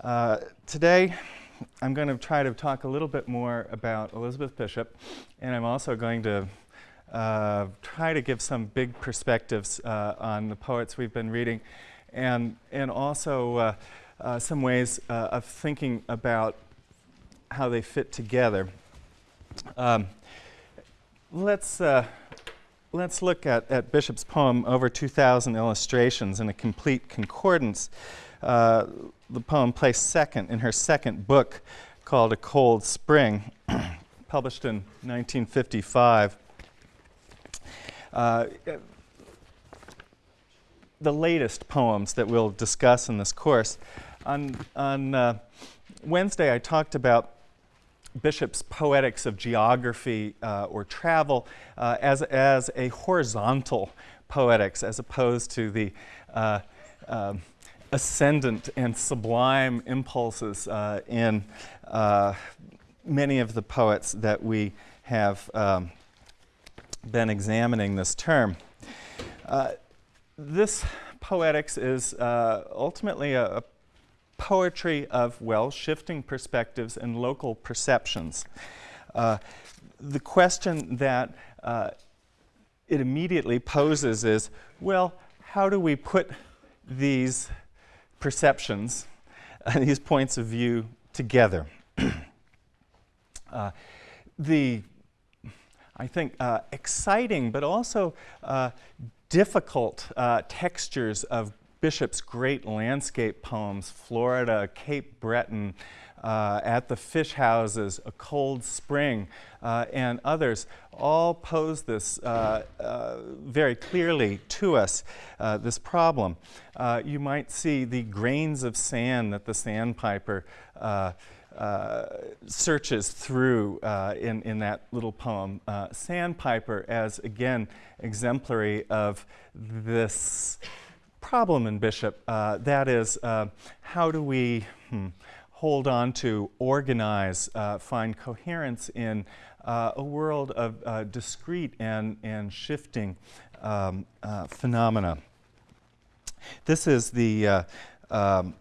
Uh, today, I'm going to try to talk a little bit more about Elizabeth Bishop, and I'm also going to uh, try to give some big perspectives uh, on the poets we've been reading, and, and also uh, uh, some ways uh, of thinking about how they fit together. Um, let's, let's look at, at Bishop's poem, Over 2,000 Illustrations, in a complete concordance. Uh, the poem placed second in her second book called A Cold Spring, published in 1955. Uh, the latest poems that we'll discuss in this course. On, on uh, Wednesday, I talked about Bishop's Poetics of Geography uh, or Travel uh, as, as a horizontal poetics as opposed to the uh, um, ascendant and sublime impulses uh, in uh, many of the poets that we have um, been examining this term. Uh, this poetics is uh, ultimately a, a, poetry of, well, shifting perspectives and local perceptions. Uh, the question that uh, it immediately poses is, well, how do we put these perceptions, uh, these points of view together. uh, the, I think, uh, exciting but also uh, difficult uh, textures of Bishop's great landscape poems, Florida, Cape Breton, uh, at the fish houses, A Cold Spring, uh, and others all pose this uh, uh very clearly to us, uh, this problem. Uh, you might see the grains of sand that the sandpiper searches through in, in that little poem. sandpiper as, again, exemplary of this problem in Bishop. that is, how do we... Hmm, hold on to, organize, uh, find coherence in uh, a world of uh, discrete and, and shifting um, uh, phenomena. This is the uh, um,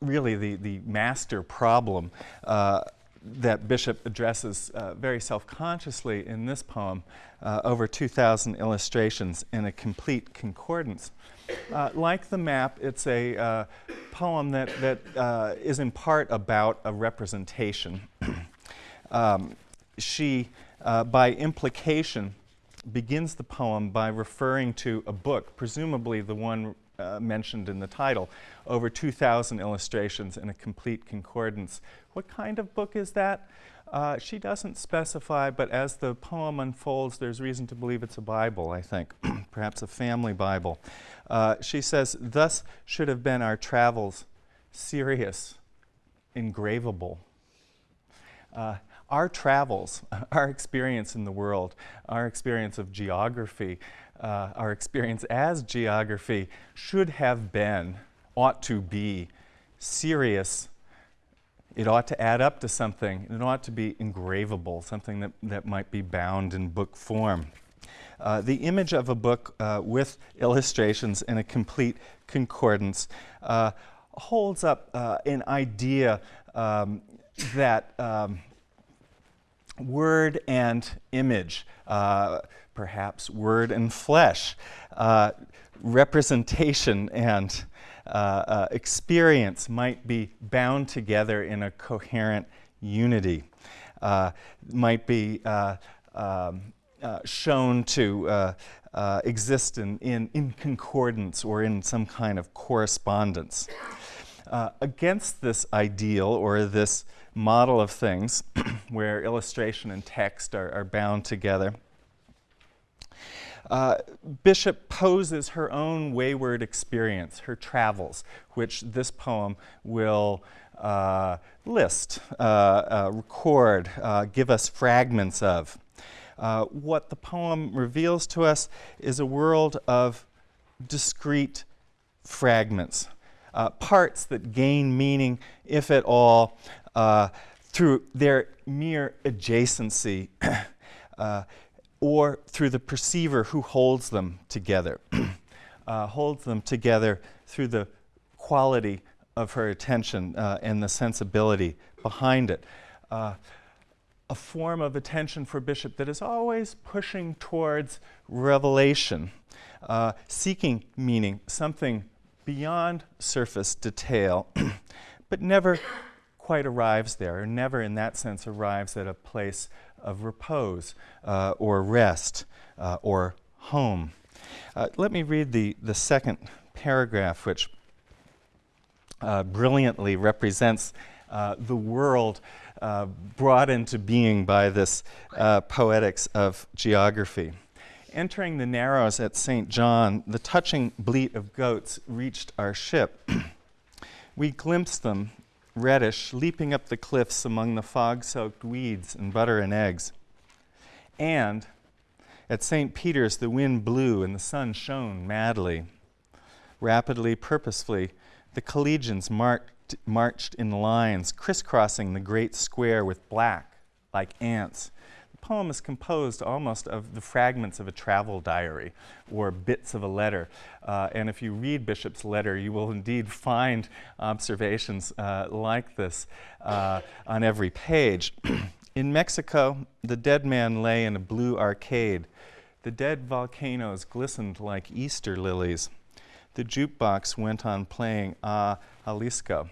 really the, the master problem uh, that Bishop addresses uh, very self-consciously in this poem, over 2,000 illustrations in a complete concordance. Uh, like the map, it's a uh, poem that, that uh, is in part about a representation. um, she, uh, by implication, begins the poem by referring to a book, presumably the one uh, mentioned in the title, over 2,000 illustrations in a complete concordance. What kind of book is that? Uh, she doesn't specify, but as the poem unfolds, there's reason to believe it's a Bible, I think, perhaps a family Bible. Uh, she says, Thus should have been our travels serious, engravable. Uh, our travels, our experience in the world, our experience of geography, uh, our experience as geography should have been, ought to be, serious it ought to add up to something. It ought to be engravable, something that, that might be bound in book form. Uh, the image of a book uh, with illustrations in a complete concordance uh, holds up uh, an idea um, that um, word and image, uh, perhaps word and flesh, uh, representation and uh, uh, experience might be bound together in a coherent unity, uh, might be uh, um, uh, shown to uh, exist in, in, in, concordance or in some kind of correspondence. against this ideal or this model of things where illustration and text are, are bound together, uh, Bishop poses her own wayward experience, her travels, which this poem will uh, list, uh, uh record, uh, give us fragments of. Uh, what the poem reveals to us is a world of discrete fragments, parts that gain meaning, if at all, through their mere adjacency. or through the perceiver who holds them together, uh, holds them together through the quality of her attention uh, and the sensibility behind it. Uh, a form of attention for Bishop that is always pushing towards revelation, uh, seeking meaning, something beyond surface detail, but never quite arrives there, or never in that sense arrives at a place of repose uh, or rest uh, or home. Uh, let me read the, the second paragraph, which uh, brilliantly represents uh, the world uh, brought into being by this poetics of geography. Entering the Narrows at St. John, the touching bleat of goats reached our ship. we glimpsed them, reddish, leaping up the cliffs among the fog soaked weeds and butter and eggs. And at St. Peter's, the wind blew and the sun shone madly. Rapidly, purposefully, the collegians marked, marched in lines, crisscrossing the great square with black, like ants. Poem is composed almost of the fragments of a travel diary or bits of a letter. Uh, and if you read Bishop's letter, you will indeed find observations uh, like this uh, on every page. in Mexico, the dead man lay in a blue arcade. The dead volcanoes glistened like Easter lilies the jukebox went on playing Ah, Jalisco.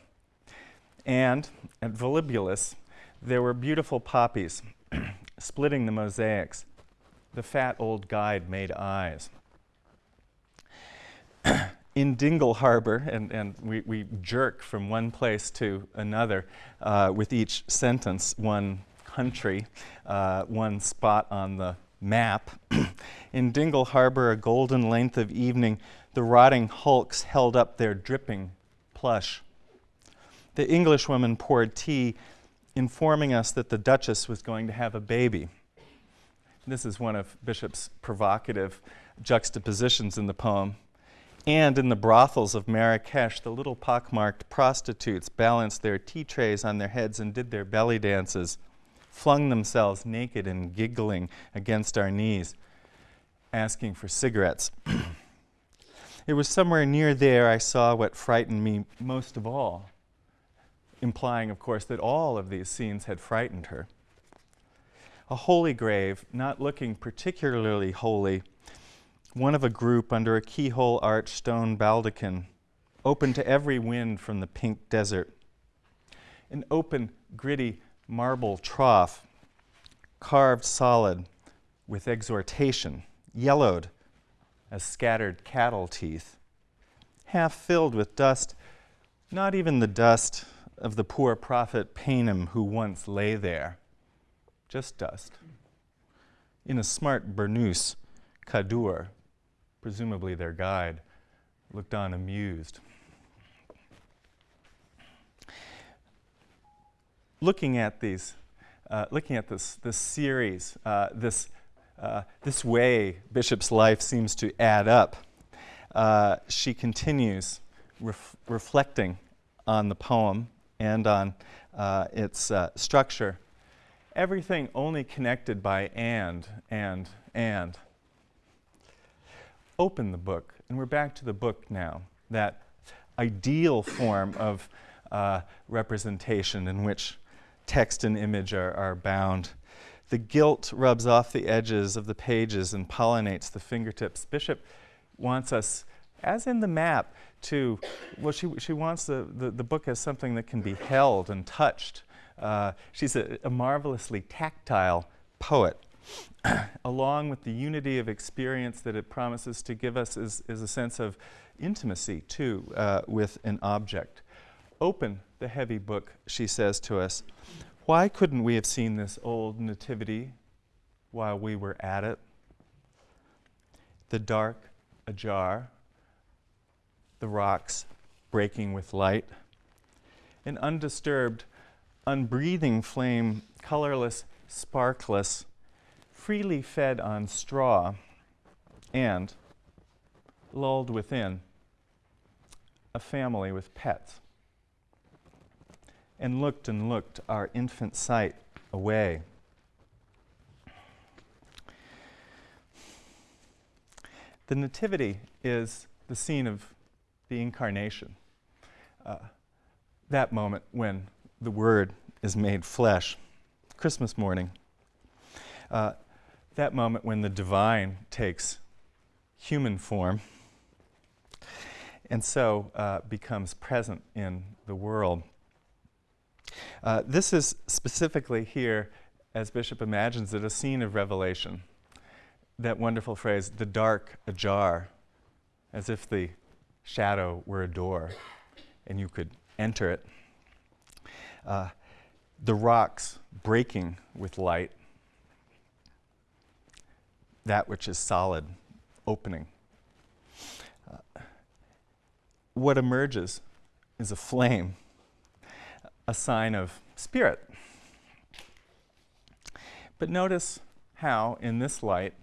And at Volubilis, there were beautiful poppies splitting the mosaics. The fat old guide made eyes. in Dingle Harbor, and, and we, we jerk from one place to another uh, with each sentence, one country, uh, one spot on the map. in Dingle Harbor, a golden length of evening the rotting hulks held up their dripping plush. The Englishwoman poured tea, informing us that the Duchess was going to have a baby. This is one of Bishop's provocative juxtapositions in the poem. And in the brothels of Marrakesh, the little pockmarked prostitutes balanced their tea trays on their heads and did their belly dances, flung themselves naked and giggling against our knees, asking for cigarettes. It was somewhere near there I saw what frightened me most of all, implying, of course, that all of these scenes had frightened her. A holy grave, not looking particularly holy, one of a group under a keyhole arched stone baldachin, open to every wind from the pink desert. An open, gritty marble trough, carved solid with exhortation, yellowed as scattered cattle teeth, half filled with dust, not even the dust of the poor prophet Painim who once lay there, just dust. In a smart burnous, Khadour, presumably their guide, looked on amused. Looking at these, uh, looking at this, this series, uh, this uh, this way Bishop's life seems to add up. Uh, she continues ref reflecting on the poem and on uh, its uh, structure. Everything only connected by and, and, and. Open the book, and we're back to the book now, that ideal form of uh, representation in which text and image are, are bound the gilt rubs off the edges of the pages and pollinates the fingertips. Bishop wants us, as in the map, to, well, she, she wants the, the, the book as something that can be held and touched. Uh, she's a, a marvelously tactile poet. Along with the unity of experience that it promises to give us is, is a sense of intimacy, too, uh, with an object. Open the heavy book, she says to us. Why couldn't we have seen this old nativity while we were at it? The dark ajar, the rocks breaking with light, an undisturbed, unbreathing flame, colorless, sparkless, freely fed on straw, and, lulled within, a family with pets and looked and looked our infant sight away. The Nativity is the scene of the incarnation. uh, that moment when the Word is made flesh, Christmas morning. Uh, that moment when the divine takes human form and so uh, becomes present in the world. Uh, this is specifically here, as Bishop imagines it, a scene of revelation. That wonderful phrase, the dark ajar, as if the shadow were a door and you could enter it. Uh, the rocks breaking with light, that which is solid opening. Uh, what emerges is a flame, a sign of spirit. But notice how, in this light,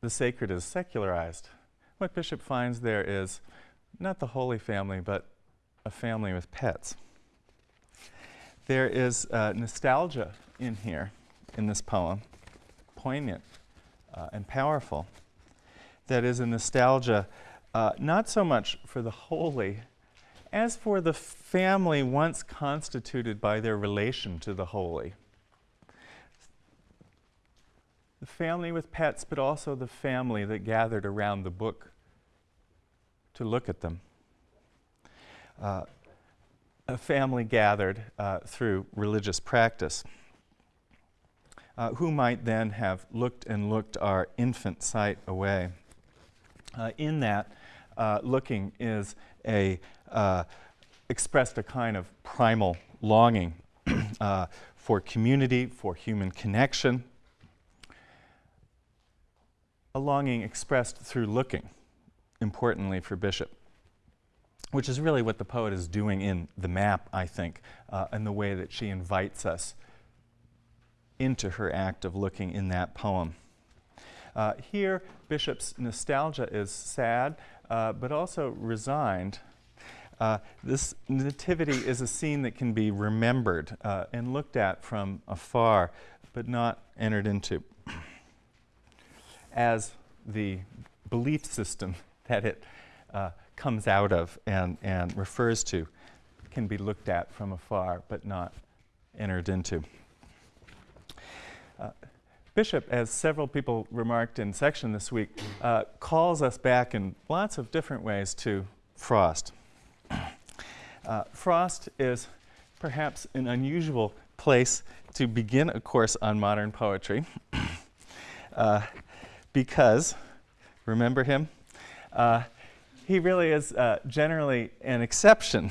the sacred is secularized. What Bishop finds there is not the Holy Family, but a family with pets. There is uh, nostalgia in here, in this poem, poignant uh, and powerful. That is a nostalgia uh, not so much for the holy as for the family once constituted by their relation to the holy. The family with pets, but also the family that gathered around the book to look at them. Uh, a family gathered uh, through religious practice, uh, who might then have looked and looked our infant sight away. Uh, in that, uh, looking is a uh, expressed a kind of primal longing for community, for human connection, a longing expressed through looking, importantly for Bishop which is really what the poet is doing in the map, I think, uh, and the way that she invites us into her act of looking in that poem. Uh, here, Bishop's nostalgia is sad, uh, but also resigned. Uh, this nativity is a scene that can be remembered uh, and looked at from afar, but not entered into as the belief system that it uh, comes out of and, and refers to can be looked at from afar but not entered into. Uh, Bishop, as several people remarked in section this week, uh, calls us back in lots of different ways to Frost. Uh, Frost is perhaps an unusual place to begin a course on modern poetry uh, because, remember him? Uh, he really is uh, generally an exception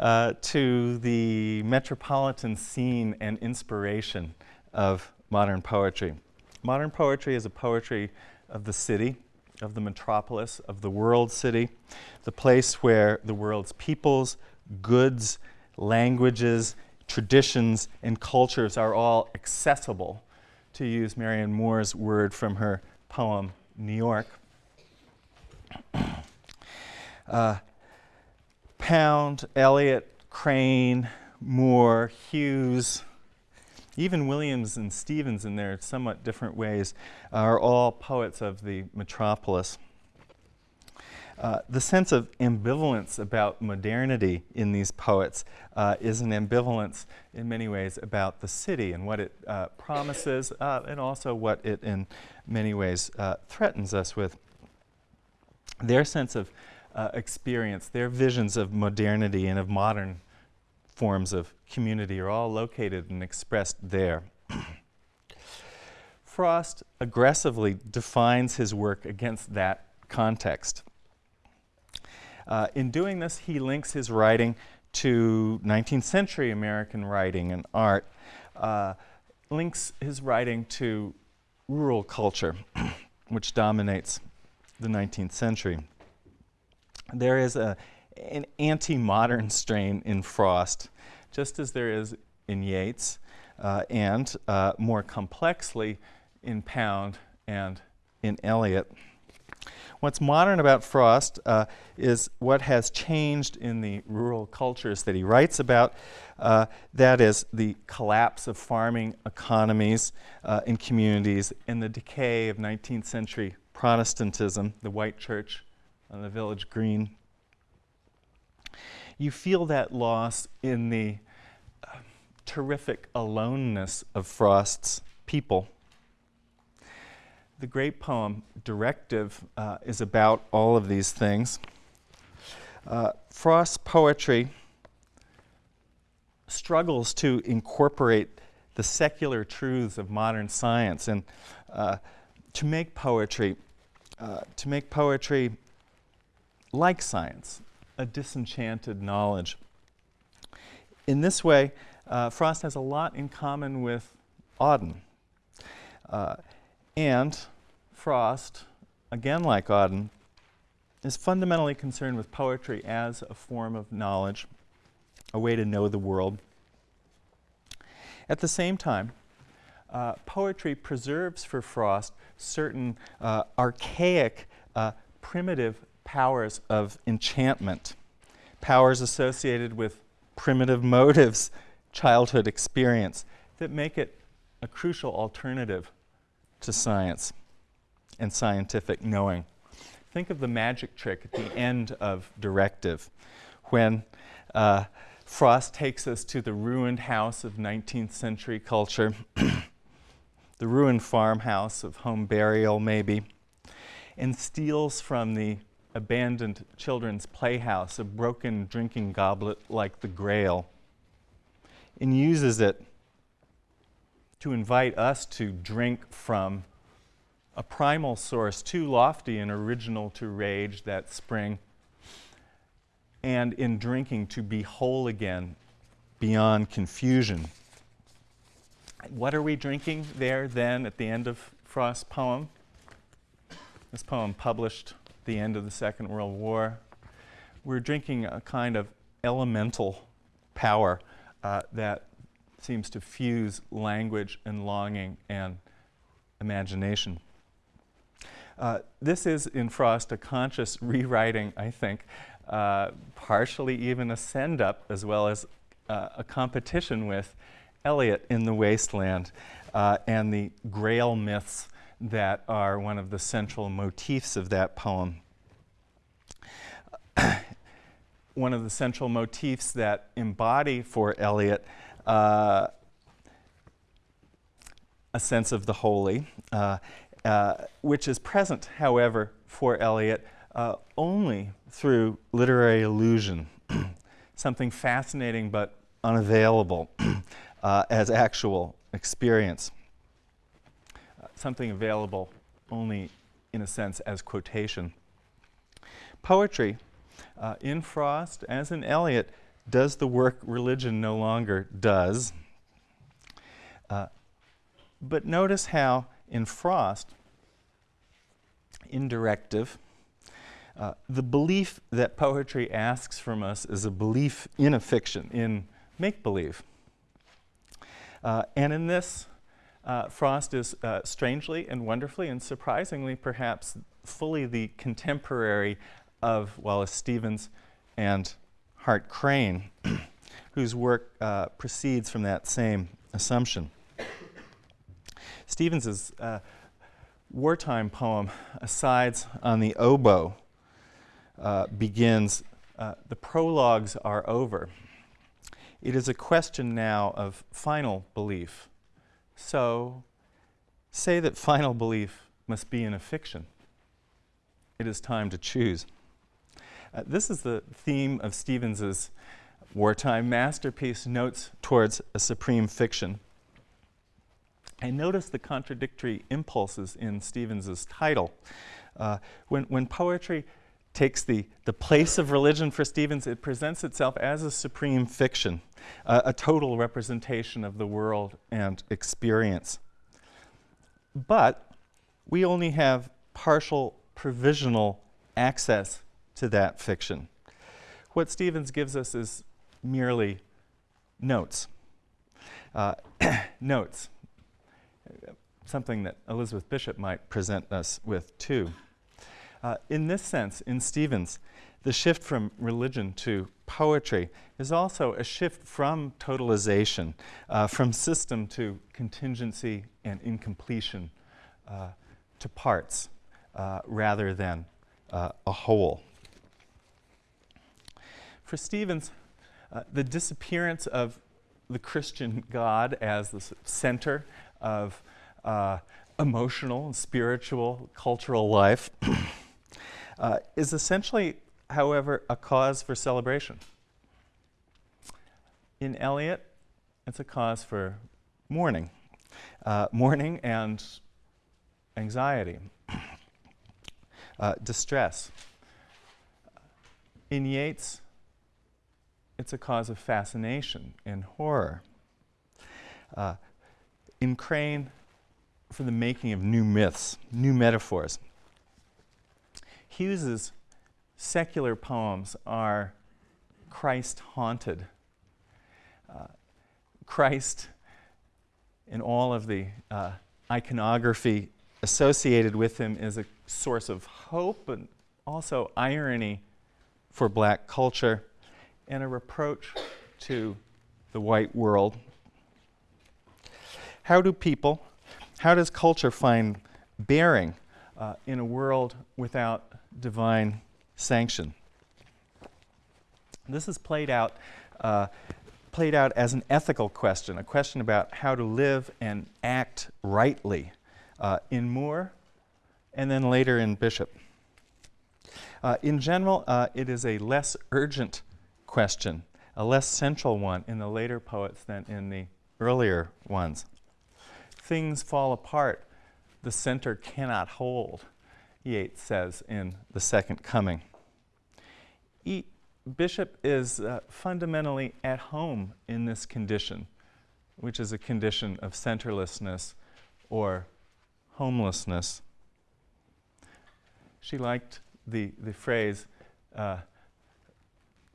uh, to the metropolitan scene and inspiration of modern poetry. Modern poetry is a poetry of the city, of the metropolis, of the world city, the place where the world's peoples, goods, languages, traditions, and cultures are all accessible, to use Marianne Moore's word from her poem, New York. Uh, Pound, Eliot, Crane, Moore, Hughes, even Williams and Stevens in their somewhat different ways are all poets of the metropolis. Uh, the sense of ambivalence about modernity in these poets uh, is an ambivalence in many ways about the city and what it uh, promises uh, and also what it in many ways uh, threatens us with. Their sense of experience, their visions of modernity and of modern forms of community are all located and expressed there. Frost aggressively defines his work against that context. Uh, in doing this, he links his writing to 19th century American writing and art, uh, links his writing to rural culture, which dominates the 19th century there is a, an anti-modern strain in Frost, just as there is in Yeats, uh, and uh, more complexly in Pound and in Eliot. What's modern about Frost uh, is what has changed in the rural cultures that he writes about. Uh, that is the collapse of farming economies uh, in communities and the decay of 19th century Protestantism, the white church on the village green. You feel that loss in the uh, terrific aloneness of Frost's people. The great poem, Directive, uh, is about all of these things. Uh, Frost's poetry struggles to incorporate the secular truths of modern science and uh, to make poetry, uh, to make poetry like science, a disenchanted knowledge. In this way, uh, Frost has a lot in common with Auden. Uh, and Frost, again like Auden, is fundamentally concerned with poetry as a form of knowledge, a way to know the world. At the same time, uh, poetry preserves for Frost certain uh, archaic, uh, primitive powers of enchantment, powers associated with primitive motives, childhood experience, that make it a crucial alternative to science and scientific knowing. Think of the magic trick at the end of Directive when uh, Frost takes us to the ruined house of 19th century culture, the ruined farmhouse of home burial, maybe, and steals from the abandoned children's playhouse a broken drinking goblet like the Grail and uses it to invite us to drink from a primal source too lofty and original to rage that spring and in drinking to be whole again beyond confusion. What are we drinking there then at the end of Frost's poem? This poem published at the end of the Second World War. We're drinking a kind of elemental power uh, that seems to fuse language and longing and imagination. Uh, this is in Frost a conscious rewriting, I think, uh, partially even a send up as well as uh, a competition with Eliot in The Wasteland uh, and the Grail myths that are one of the central motifs of that poem. one of the central motifs that embody for Eliot uh, a sense of the holy, uh, uh, which is present, however, for Eliot uh, only through literary illusion, something fascinating but unavailable uh, as actual experience, something available only in a sense as quotation. Poetry, in Frost as in Eliot, does the work religion no longer does. Uh, but notice how in Frost, in directive, uh, the belief that poetry asks from us is a belief in a fiction, in make believe. Uh, and in this, uh, Frost is uh, strangely and wonderfully and surprisingly perhaps fully the contemporary of Wallace Stevens and Hart Crane, whose work uh, proceeds from that same assumption. Stevens's wartime poem, Asides on the Oboe, uh, begins, uh, the prologues are over. It is a question now of final belief. So, say that final belief must be in a fiction. It is time to choose. Uh, this is the theme of Stevens's wartime masterpiece, Notes Towards a Supreme Fiction. And notice the contradictory impulses in Stevens's title. Uh, when, when poetry takes the, the place of religion for Stevens, it presents itself as a supreme fiction, uh, a total representation of the world and experience. But we only have partial provisional access to that fiction. What Stevens gives us is merely notes. Uh, notes, something that Elizabeth Bishop might present us with too. Uh, in this sense, in Stevens, the shift from religion to poetry is also a shift from totalization, uh, from system to contingency and incompletion, uh, to parts uh, rather than uh, a whole. For Stevens, uh, the disappearance of the Christian God as the center of uh, emotional and spiritual cultural life uh, is essentially, however, a cause for celebration. In Eliot, it's a cause for mourning, uh, mourning and anxiety, uh, distress. In Yeats, it's a cause of fascination and horror. Uh, in Crane, for the making of new myths, new metaphors. Hughes's secular poems are Christ haunted. Uh, Christ, in all of the uh, iconography associated with him, is a source of hope, and also irony for black culture and a reproach to the white world. How do people, how does culture find bearing uh, in a world without divine sanction? This is played out, uh, played out as an ethical question, a question about how to live and act rightly uh, in Moore and then later in Bishop. Uh, in general, uh, it is a less urgent question, a less central one in the later poets than in the earlier ones. Things fall apart, the center cannot hold, Yeats says in The Second Coming. E Bishop is uh, fundamentally at home in this condition, which is a condition of centerlessness or homelessness. She liked the, the phrase, uh,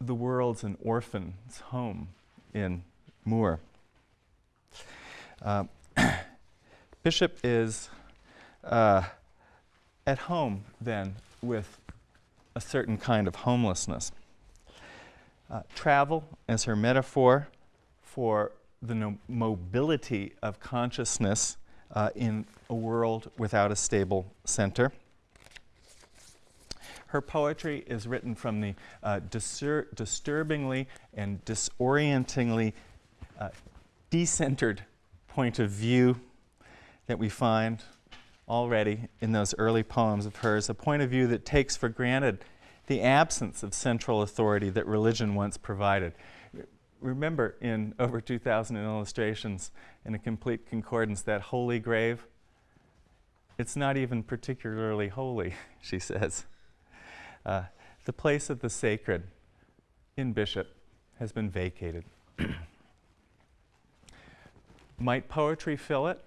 the world's an orphan's home in Moore. Uh, Bishop is uh, at home then with a certain kind of homelessness. Uh, travel as her metaphor for the no mobility of consciousness uh, in a world without a stable center. Her poetry is written from the uh, disturbingly and disorientingly uh, decentered point of view that we find already in those early poems of hers, a point of view that takes for granted the absence of central authority that religion once provided. Remember in over 2,000 illustrations in a complete concordance that holy grave, it's not even particularly holy, she says. Uh, the place of the sacred in Bishop has been vacated. Might poetry fill it?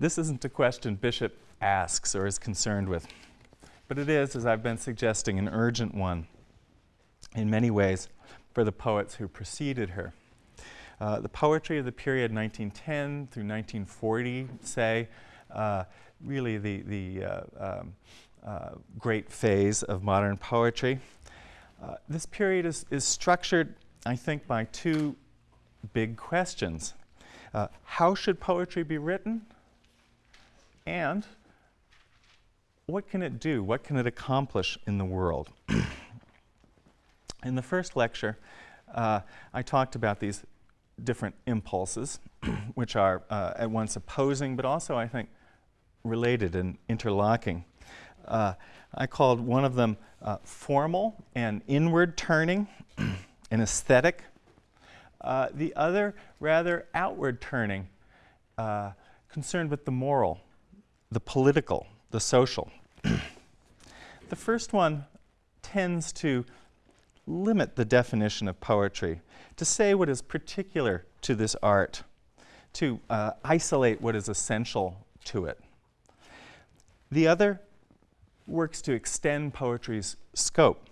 This isn't a question Bishop asks or is concerned with, but it is, as I've been suggesting, an urgent one in many ways for the poets who preceded her. Uh, the poetry of the period 1910 through 1940, say, uh, really the, the uh, um, uh, great phase of modern poetry. Uh, this period is, is structured, I think, by two big questions. Uh, how should poetry be written? And what can it do? What can it accomplish in the world? in the first lecture, uh, I talked about these different impulses, which are uh, at once opposing but also, I think, related and interlocking. Uh, I called one of them uh, formal and inward turning, and aesthetic. Uh, the other, rather outward turning, uh, concerned with the moral, the political, the social. the first one tends to limit the definition of poetry, to say what is particular to this art, to uh, isolate what is essential to it. The other works to extend poetry's scope,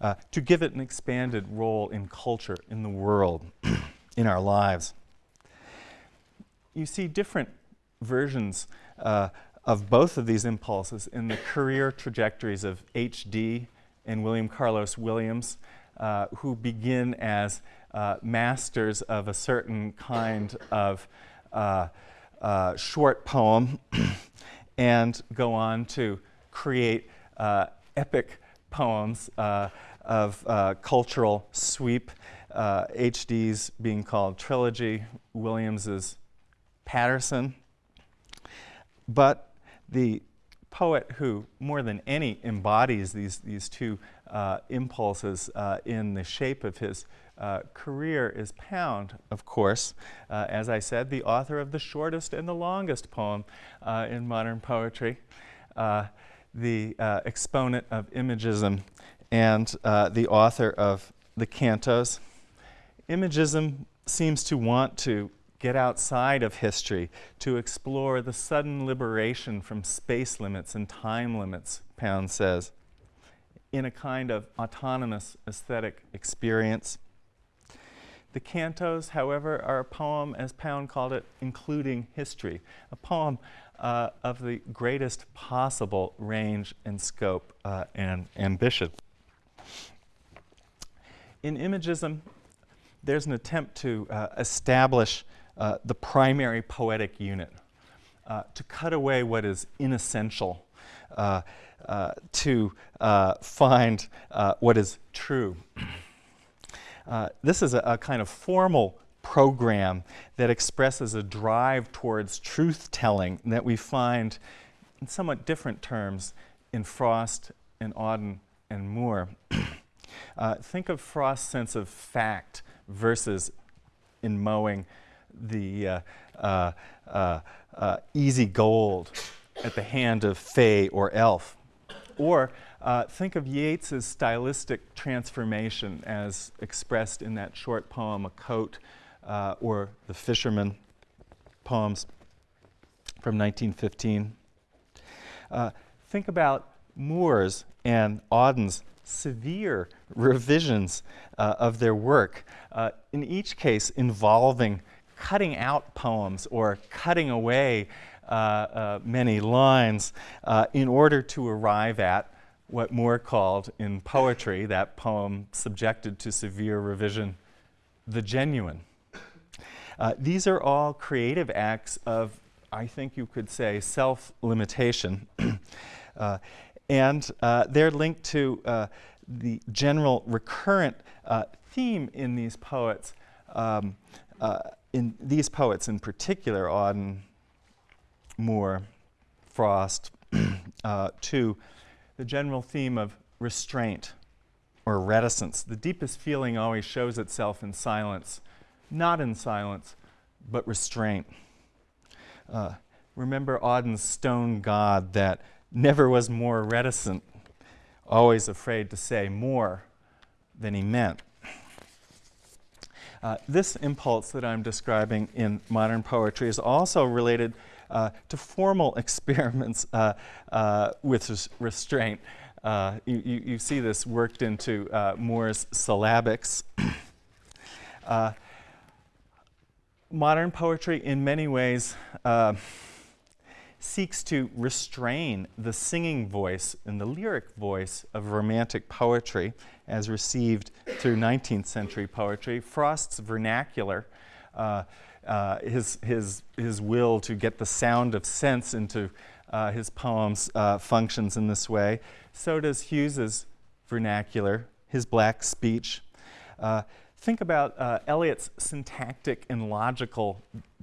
uh, to give it an expanded role in culture, in the world, in our lives. You see different versions uh, of both of these impulses in the career trajectories of H.D. and William Carlos Williams, uh, who begin as uh, masters of a certain kind of uh, uh, short poem and go on to create uh, epic poems uh, of uh, cultural sweep. HD's being called trilogy, Williams's Paterson. But the poet who more than any embodies these, these two uh, impulses uh, in the shape of his uh, career is Pound, of course. As I said, the author of the shortest and the longest poem in modern poetry, uh, the exponent of imagism, and the author of the cantos. Imagism seems to want to get outside of history, to explore the sudden liberation from space limits and time limits, Pound says, in a kind of autonomous aesthetic experience. The cantos, however, are a poem, as Pound called it, including history, a poem uh, of the greatest possible range and scope uh, and ambition. In imagism, there's an attempt to uh, establish uh, the primary poetic unit, uh, to cut away what is inessential, uh, to find what is true. this is a, a, kind of formal program that expresses a drive towards truth telling that we find in somewhat different terms in Frost and Auden and Moore. think of Frost's sense of fact versus in mowing the uh, uh, uh, uh, easy gold at the hand of Fay or Elf. Or uh, think of Yeats's stylistic transformation as expressed in that short poem, A Coat, uh, or the Fisherman poems from 1915. think about Moore's and Auden's severe revisions uh, of their work, uh, in each case involving cutting out poems or cutting away uh, uh, many lines uh, in order to arrive at what Moore called in poetry, that poem subjected to severe revision, the genuine. Uh, these are all creative acts of, I think you could say, self limitation. Uh, and uh, they're linked to the general recurrent theme in these poets. Um, in these poets in particular, Auden, Moore, Frost, uh, to the general theme of restraint or reticence. The deepest feeling always shows itself in silence, not in silence, but restraint. Uh, remember Auden's stone god that never was more reticent, always afraid to say more than he meant. Uh, this impulse that I'm describing in modern poetry is also related uh, to formal experiments uh, uh with res restraint. Uh, you, you, you, see this worked into uh, Moore's syllabics. modern poetry, in many ways, seeks to restrain the singing voice and the lyric voice of romantic poetry as received through 19th century poetry. Frost's vernacular, uh, uh, his, his, his will to get the sound of sense into uh, his poems uh, functions in this way. So does Hughes's vernacular, his black speech. Think about uh, Eliot's syntactic and logical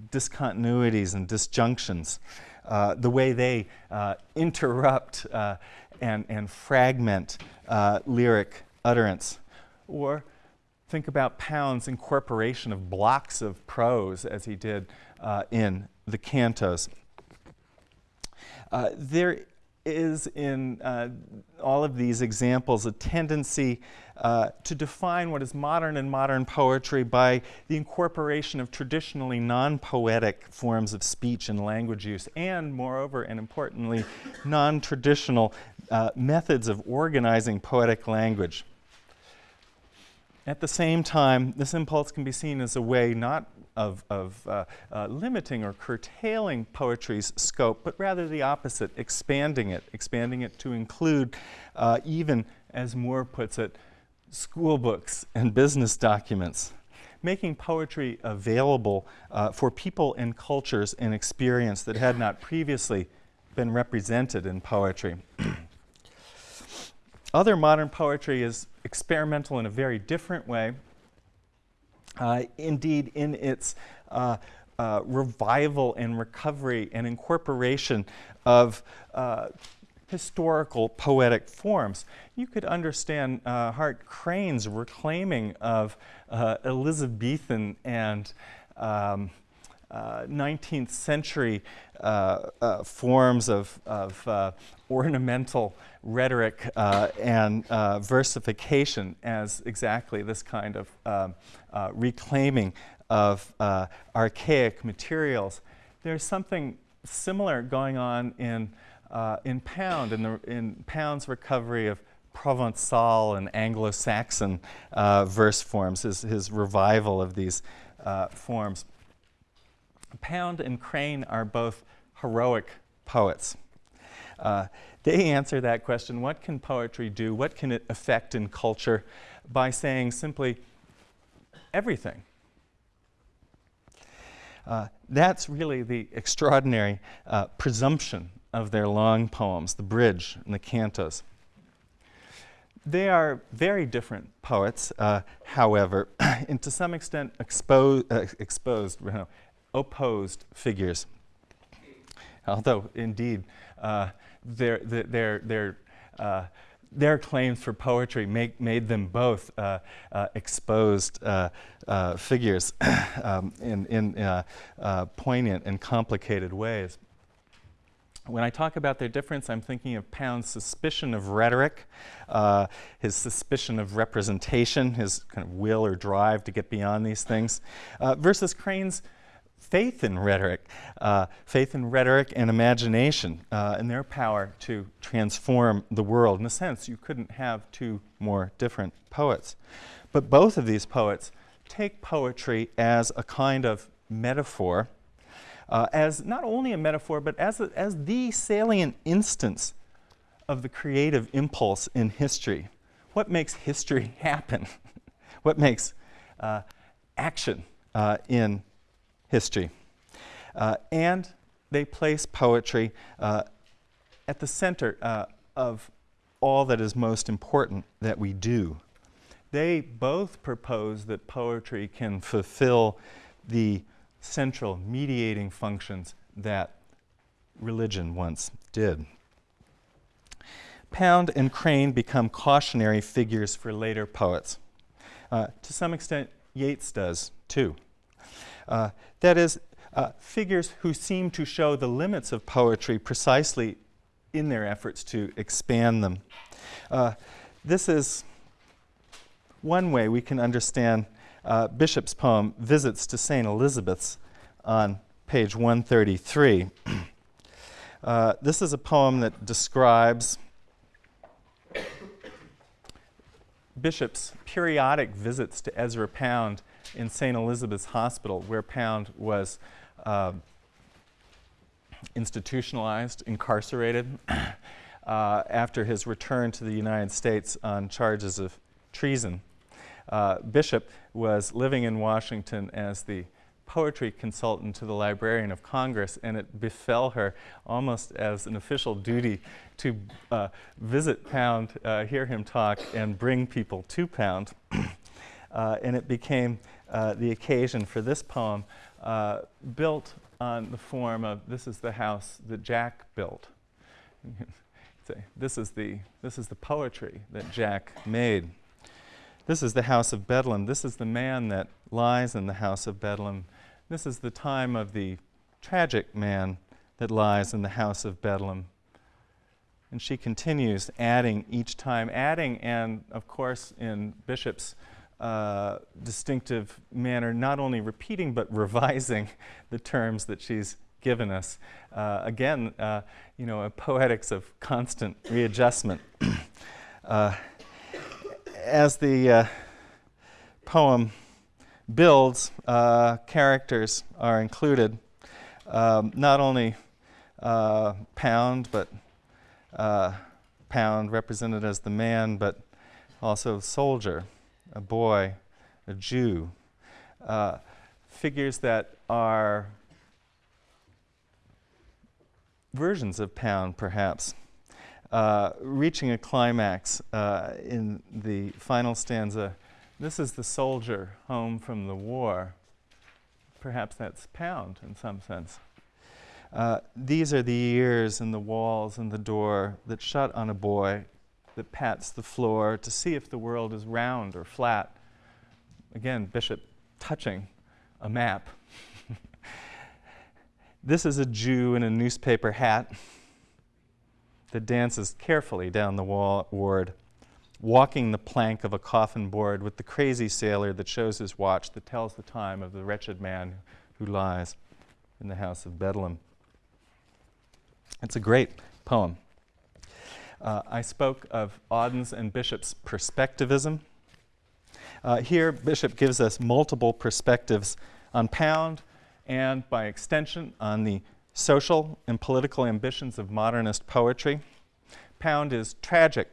discontinuities and disjunctions. Uh, the way they uh, interrupt uh, and, and fragment uh, lyric utterance. Or think about Pound's incorporation of blocks of prose as he did uh, in the cantos. there is in all of these examples a tendency uh, to define what is modern and modern poetry by the incorporation of traditionally non-poetic forms of speech and language use and moreover and importantly non-traditional uh, methods of organizing poetic language. At the same time, this impulse can be seen as a way not of, of uh, uh, limiting or curtailing poetry's scope, but rather the opposite, expanding it, expanding it to include uh, even, as Moore puts it, school books and business documents, making poetry available uh, for people and cultures and experience that had not previously been represented in poetry. Other modern poetry is experimental in a very different way. Uh, indeed, in its uh, uh, revival and recovery and incorporation of uh, historical poetic forms. You could understand uh, Hart Crane's reclaiming of uh, Elizabethan and um, uh, 19th century uh, uh, forms of, of uh, ornamental rhetoric and versification as exactly this kind of reclaiming of archaic materials. There's something similar going on in uh, in Pound, in, the, in Pound's recovery of Provençal and Anglo-Saxon uh, verse forms, his, his revival of these uh, forms. Pound and Crane are both heroic poets. Uh, they answer that question, what can poetry do? What can it affect in culture? By saying simply, everything. Uh, that's really the extraordinary uh, presumption of their long poems, the bridge and the cantos. They are very different poets, uh, however, and to some extent expo uh, exposed, you know, opposed figures. Although, indeed, uh, their, their, their, uh, their claims for poetry make, made them both uh, uh, exposed figures um, in, in poignant and complicated ways. When I talk about their difference, I'm thinking of Pound's suspicion of rhetoric, uh, his suspicion of representation, his kind of will or drive to get beyond these things, uh, versus Crane's faith in rhetoric, uh, faith in rhetoric and imagination, uh, and their power to transform the world. In a sense, you couldn't have two more different poets. But both of these poets take poetry as a kind of metaphor uh, as not only a metaphor, but as, a, as the salient instance of the creative impulse in history. What makes history happen? what makes uh, action uh, in history? Uh, and they place poetry uh, at the center uh, of all that is most important that we do. They both propose that poetry can fulfill the central mediating functions that religion once did. Pound and Crane become cautionary figures for later poets. Uh, to some extent, Yeats does too. Uh, that is, uh, figures who seem to show the limits of poetry precisely in their efforts to expand them. Uh, this is one way we can understand uh, Bishop's poem, Visits to St. Elizabeth's, on page 133. uh, this is a poem that describes Bishop's periodic visits to Ezra Pound in St. Elizabeth's Hospital, where Pound was uh, institutionalized, incarcerated, uh, after his return to the United States on charges of treason uh, Bishop was living in Washington as the poetry consultant to the Librarian of Congress, and it befell her almost as an official duty to uh, visit Pound, uh, hear him talk, and bring people to Pound. uh, and it became uh, the occasion for this poem, uh, built on the form of this is the house that Jack built. this is the this is the poetry that Jack made. This is the house of Bedlam. This is the man that lies in the house of Bedlam. This is the time of the tragic man that lies in the house of Bedlam. And she continues adding each time, adding, and of course, in Bishop's uh, distinctive manner, not only repeating but revising the terms that she's given us. Uh, again, uh, you know, a poetics of constant readjustment. Uh, as the uh, poem builds, uh, characters are included. Um, not only Pound, but Pound represented as the man, but also soldier, a boy, a Jew. Uh, figures that are versions of Pound, perhaps. uh, reaching a climax uh, in the final stanza. This is the soldier home from the war. Perhaps that's Pound in some sense. Uh, these are the years and the walls and the door that shut on a boy that pats the floor to see if the world is round or flat. Again, Bishop touching a map. this is a Jew in a newspaper hat that dances carefully down the wall ward, walking the plank of a coffin board with the crazy sailor that shows his watch that tells the time of the wretched man who lies in the house of Bedlam. It's a great poem. Uh, I spoke of Auden's and Bishop's perspectivism. Uh, here, Bishop gives us multiple perspectives on Pound and, by extension, on the social and political ambitions of modernist poetry. Pound is tragic,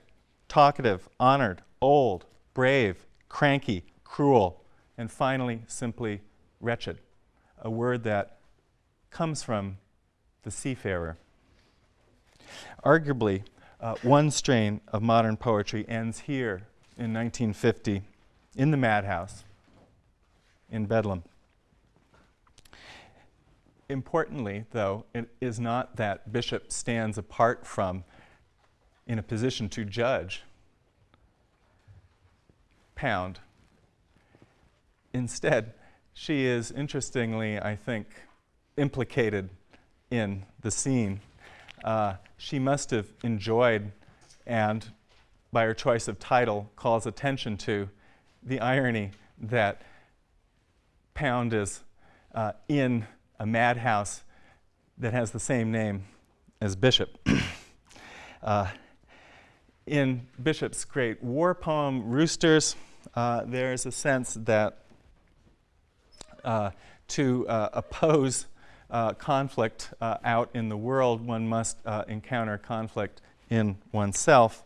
talkative, honored, old, brave, cranky, cruel, and finally, simply wretched, a word that comes from the seafarer. Arguably, uh, one strain of modern poetry ends here in 1950 in the madhouse in Bedlam. Importantly, though, it is not that Bishop stands apart from, in a position to judge, Pound. Instead, she is interestingly, I think, implicated in the scene uh, she must have enjoyed and, by her choice of title, calls attention to the irony that Pound is uh, in a madhouse that has the same name as Bishop. uh, in Bishop's great war poem, Roosters, uh, there's a sense that uh, to uh, oppose uh, conflict uh, out in the world, one must uh, encounter conflict in oneself.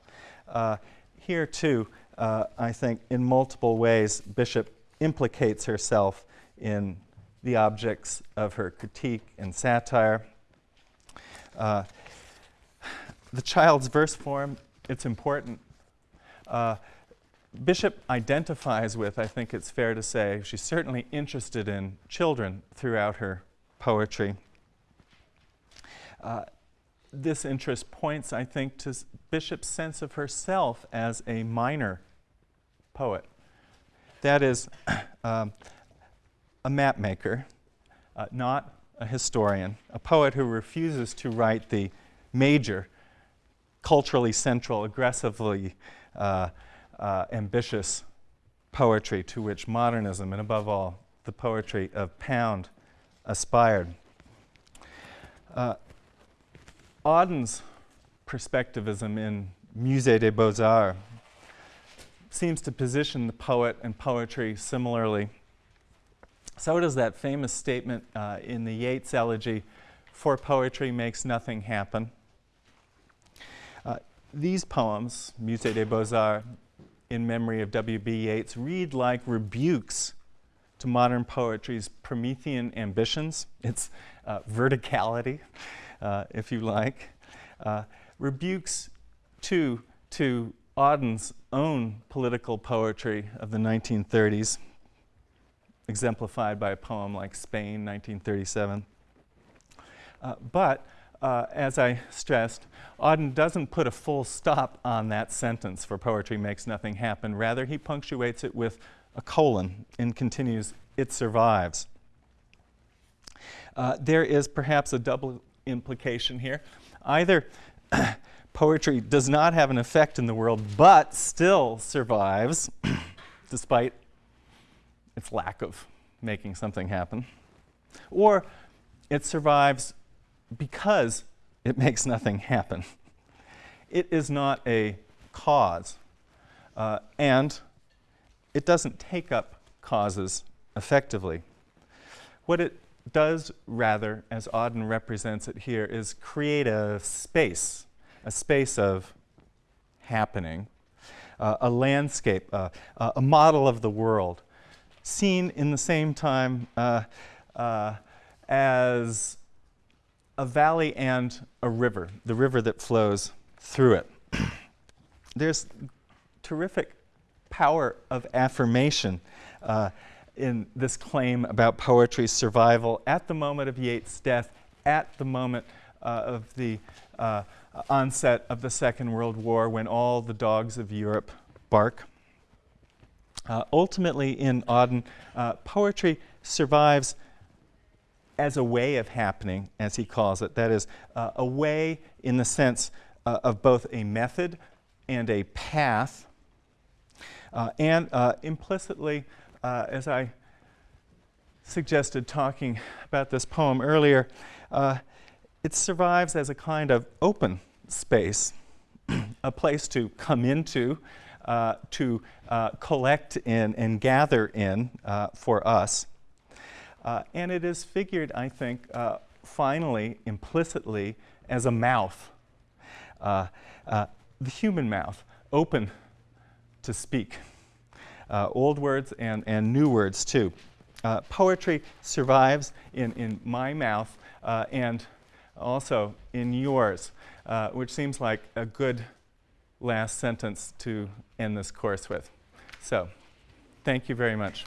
Uh, here, too, uh, I think in multiple ways, Bishop implicates herself in the objects of her critique and satire. Uh, the child's verse form, it's important. Bishop identifies with, I think it's fair to say, she's certainly interested in children throughout her poetry. Uh, this interest points, I think, to Bishop's sense of herself as a minor poet. That is, um, a map maker, uh, not a historian, a poet who refuses to write the major, culturally central, aggressively uh, uh, ambitious poetry to which modernism, and above all, the poetry of Pound, aspired. Uh, Auden's perspectivism in Musée des Beaux-Arts seems to position the poet and poetry similarly. So does that famous statement uh, in the Yeats elegy, for poetry makes nothing happen. Uh, these poems, Musée des Beaux-Arts, in memory of W.B. Yeats, read like rebukes to modern poetry's Promethean ambitions, its uh, verticality, uh, if you like, uh, rebukes too to Auden's own political poetry of the 1930s, exemplified by a poem like Spain, 1937. Uh, but uh, as I stressed, Auden doesn't put a full stop on that sentence for poetry makes nothing happen. Rather, he punctuates it with a colon and continues, it survives. Uh, there is perhaps a double implication here. Either poetry does not have an effect in the world but still survives despite its lack of making something happen, or it survives because it makes nothing happen. It is not a cause, uh, and it doesn't take up causes effectively. What it does, rather, as Auden represents it here, is create a space, a space of happening, uh, a landscape, uh, uh, a model of the world, seen in the same time uh, uh, as a valley and a river, the river that flows through it. There's terrific power of affirmation uh, in this claim about poetry's survival at the moment of Yeats' death, at the moment uh, of the uh, onset of the Second World War when all the dogs of Europe bark. Uh, ultimately, in Auden, uh, poetry survives as a way of happening, as he calls it. That is, uh, a way in the sense of both a method and a path, uh, and uh, implicitly, as I suggested talking about this poem earlier, it survives as a kind of open space, a place to come into, uh, to uh, collect in and gather in uh, for us. Uh, and it is figured, I think, uh, finally, implicitly, as a mouth, uh, the human mouth, open to speak. Uh, old words and, and new words, too. Uh, poetry survives in, in my mouth uh, and also in yours, uh, which seems like a good last sentence to end this course with. So, thank you very much.